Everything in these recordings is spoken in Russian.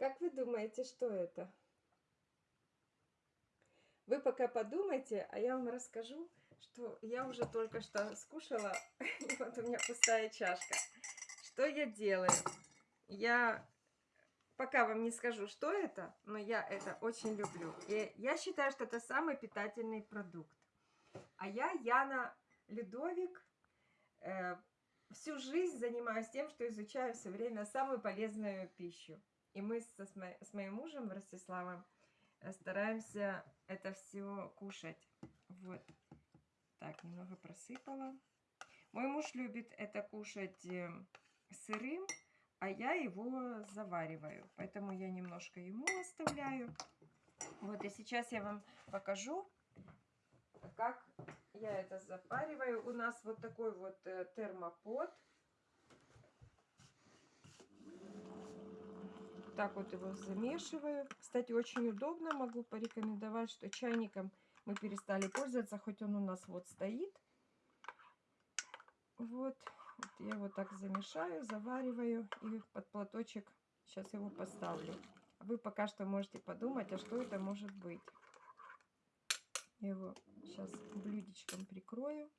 Как вы думаете, что это? Вы пока подумайте, а я вам расскажу, что я уже только что скушала, вот у меня пустая чашка. Что я делаю? Я пока вам не скажу, что это, но я это очень люблю. И я считаю, что это самый питательный продукт. А я, Яна Людовик, э, всю жизнь занимаюсь тем, что изучаю все время самую полезную пищу. И мы со, с, мо с моим мужем Ростиславом э, стараемся это все кушать. Вот. Так, немного просыпала. Мой муж любит это кушать э, сырым, а я его завариваю. Поэтому я немножко ему оставляю. Вот, и сейчас я вам покажу, как я это запариваю. У нас вот такой вот э, термопод. Так вот его замешиваю. Кстати, очень удобно. Могу порекомендовать, что чайником мы перестали пользоваться, хоть он у нас вот стоит. Вот. вот я его так замешаю, завариваю и под платочек сейчас его поставлю. Вы пока что можете подумать, а что это может быть. Я его сейчас блюдечком прикрою.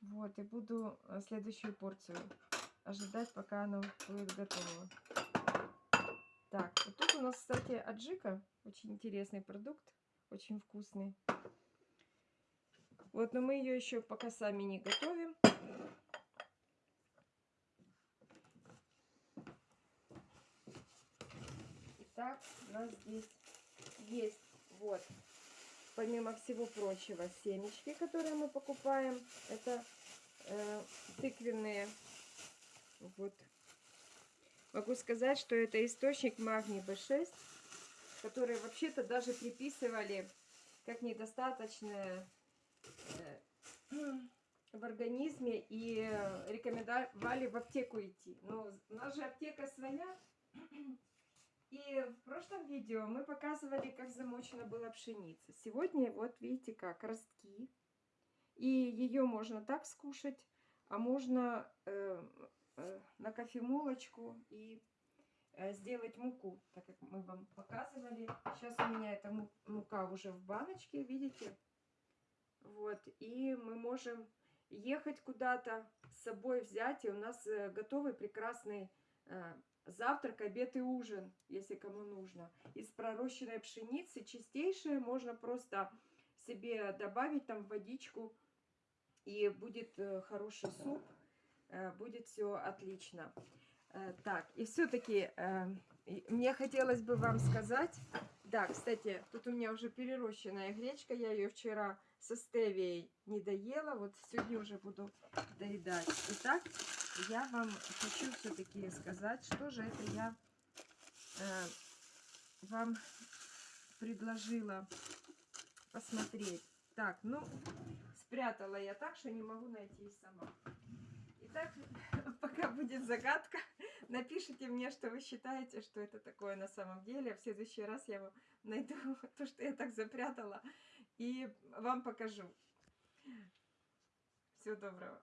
Вот, и буду э, следующую порцию ожидать, пока оно будет готово. Так, вот тут у нас, кстати, аджика. Очень интересный продукт, очень вкусный. Вот, но мы ее еще пока сами не готовим. Итак, у нас здесь есть вот помимо всего прочего, семечки, которые мы покупаем. Это э, тыквенные. Вот. Могу сказать, что это источник магний B6, который вообще-то даже приписывали как недостаточное э, в организме и рекомендовали в аптеку идти. Но у нас же аптека своя. И в прошлом видео мы показывали, как замочена была пшеница. Сегодня вот видите как, ростки. И ее можно так скушать, а можно э, на кофемолочку и э, сделать муку, так как мы вам показывали. Сейчас у меня эта мука уже в баночке, видите? Вот, и мы можем ехать куда-то, с собой взять, и у нас э, готовый прекрасный э, завтрак, обед и ужин, если кому нужно. Из пророщенной пшеницы чистейшее можно просто себе добавить там водичку, и будет э, хороший суп, э, будет все отлично. Э, так, и все-таки мне хотелось бы вам сказать, да, кстати, тут у меня уже перерощенная гречка, я ее вчера со стевией не доела, вот сегодня уже буду доедать. Итак, я вам хочу все-таки сказать, что же это я э, вам предложила посмотреть. Так, ну, спрятала я так, что не могу найти сама. Итак, пока будет загадка, напишите мне, что вы считаете, что это такое на самом деле. В следующий раз я вам найду то, что я так запрятала, и вам покажу. Всего доброго.